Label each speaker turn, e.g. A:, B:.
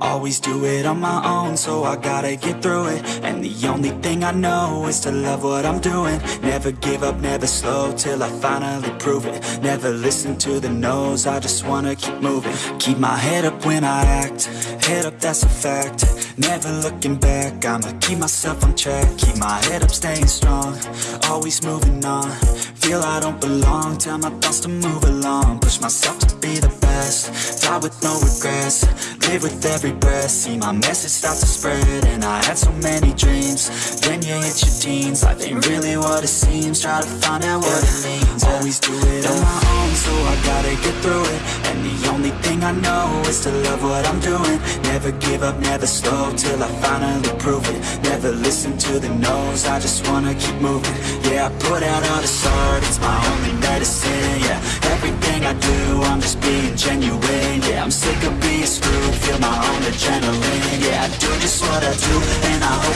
A: Always do it on my own, so I gotta get through it. And the only thing I know is to love what I'm doing. Never give up, never slow, till I finally prove it. Never listen to the no's, I just wanna keep moving. Keep my head up when I act, head up that's a fact. Never looking back, I'ma keep myself on track. Keep my head up, staying strong, always moving on. Feel I don't belong, tell my thoughts to move along. Push myself to be the best, with no regrets Live with every breath, see my message start to spread And I had so many dreams, then you hit your teens Life ain't really what it seems, try to find out what it means Always do it on my own, so I gotta get through it. And the only thing I know is to love what I'm doing. Never give up, never slow, till I finally prove it. Never listen to the no's, I just wanna keep moving. Yeah, I put out all this art, it's my only medicine Yeah, I'm sick of being screwed, feel my own adrenaline. Yeah, I do just what I do, and I